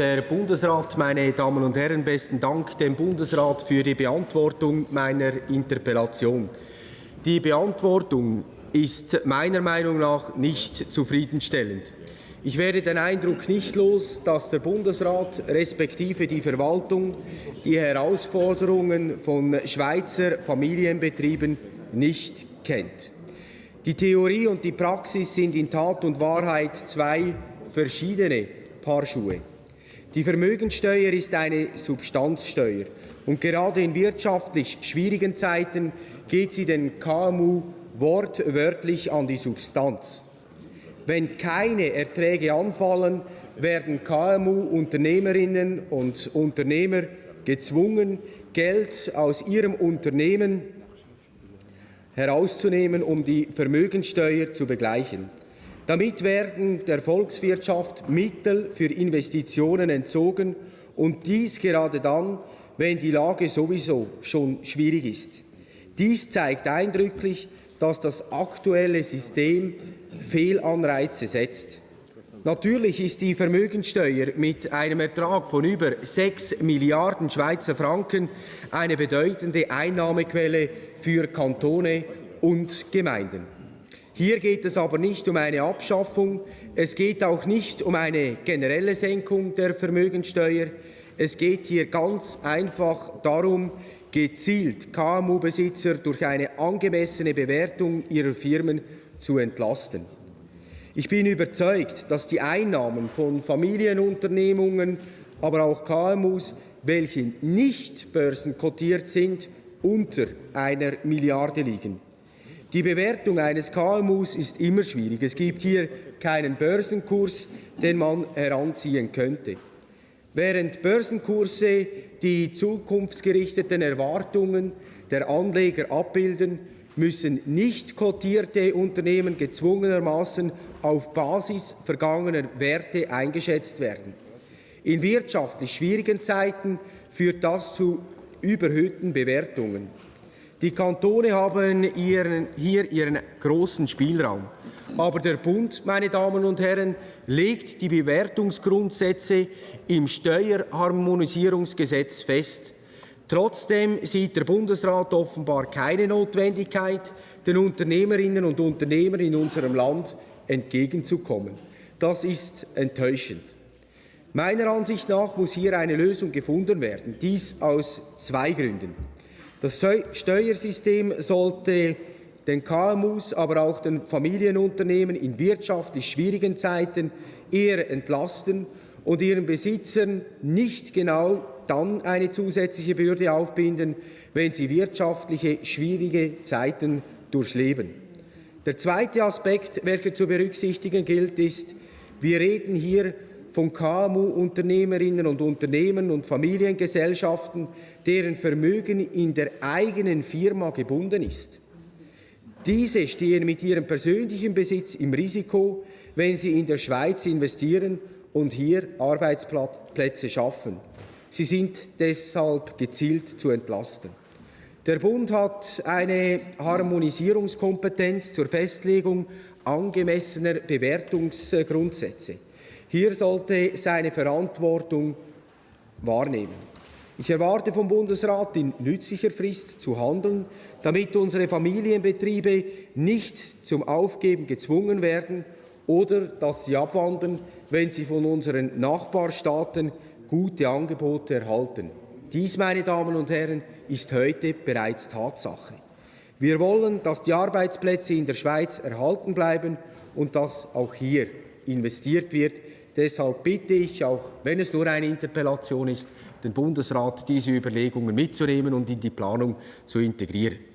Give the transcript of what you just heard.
Herr Bundesrat, meine Damen und Herren, besten Dank dem Bundesrat für die Beantwortung meiner Interpellation. Die Beantwortung ist meiner Meinung nach nicht zufriedenstellend. Ich werde den Eindruck nicht los, dass der Bundesrat respektive die Verwaltung die Herausforderungen von Schweizer Familienbetrieben nicht kennt. Die Theorie und die Praxis sind in Tat und Wahrheit zwei verschiedene Paar Schuhe. Die Vermögensteuer ist eine Substanzsteuer und gerade in wirtschaftlich schwierigen Zeiten geht sie den KMU wortwörtlich an die Substanz. Wenn keine Erträge anfallen, werden KMU-Unternehmerinnen und Unternehmer gezwungen, Geld aus ihrem Unternehmen herauszunehmen, um die Vermögensteuer zu begleichen. Damit werden der Volkswirtschaft Mittel für Investitionen entzogen und dies gerade dann, wenn die Lage sowieso schon schwierig ist. Dies zeigt eindrücklich, dass das aktuelle System Fehlanreize setzt. Natürlich ist die Vermögensteuer mit einem Ertrag von über 6 Milliarden Schweizer Franken eine bedeutende Einnahmequelle für Kantone und Gemeinden. Hier geht es aber nicht um eine Abschaffung, es geht auch nicht um eine generelle Senkung der Vermögensteuer. Es geht hier ganz einfach darum, gezielt KMU-Besitzer durch eine angemessene Bewertung ihrer Firmen zu entlasten. Ich bin überzeugt, dass die Einnahmen von Familienunternehmungen, aber auch KMUs, welche nicht börsenkotiert sind, unter einer Milliarde liegen. Die Bewertung eines KMUs ist immer schwierig. Es gibt hier keinen Börsenkurs, den man heranziehen könnte. Während Börsenkurse die zukunftsgerichteten Erwartungen der Anleger abbilden, müssen nicht kotierte Unternehmen gezwungenermaßen auf Basis vergangener Werte eingeschätzt werden. In wirtschaftlich schwierigen Zeiten führt das zu überhöhten Bewertungen. Die Kantone haben ihren, hier ihren großen Spielraum. Aber der Bund, meine Damen und Herren, legt die Bewertungsgrundsätze im Steuerharmonisierungsgesetz fest. Trotzdem sieht der Bundesrat offenbar keine Notwendigkeit, den Unternehmerinnen und Unternehmern in unserem Land entgegenzukommen. Das ist enttäuschend. Meiner Ansicht nach muss hier eine Lösung gefunden werden, dies aus zwei Gründen. Das Steuersystem sollte den KMUs, aber auch den Familienunternehmen in wirtschaftlich schwierigen Zeiten eher entlasten und ihren Besitzern nicht genau dann eine zusätzliche Bürde aufbinden, wenn sie wirtschaftliche schwierige Zeiten durchleben. Der zweite Aspekt, welcher zu berücksichtigen gilt, ist, wir reden hier von KMU-Unternehmerinnen und Unternehmen und Familiengesellschaften, deren Vermögen in der eigenen Firma gebunden ist. Diese stehen mit ihrem persönlichen Besitz im Risiko, wenn sie in der Schweiz investieren und hier Arbeitsplätze schaffen. Sie sind deshalb gezielt zu entlasten. Der Bund hat eine Harmonisierungskompetenz zur Festlegung angemessener Bewertungsgrundsätze. Hier sollte seine Verantwortung wahrnehmen. Ich erwarte vom Bundesrat in nützlicher Frist zu handeln, damit unsere Familienbetriebe nicht zum Aufgeben gezwungen werden oder dass sie abwandern, wenn sie von unseren Nachbarstaaten gute Angebote erhalten. Dies, meine Damen und Herren, ist heute bereits Tatsache. Wir wollen, dass die Arbeitsplätze in der Schweiz erhalten bleiben und dass auch hier investiert wird. Deshalb bitte ich, auch wenn es nur eine Interpellation ist, den Bundesrat, diese Überlegungen mitzunehmen und in die Planung zu integrieren.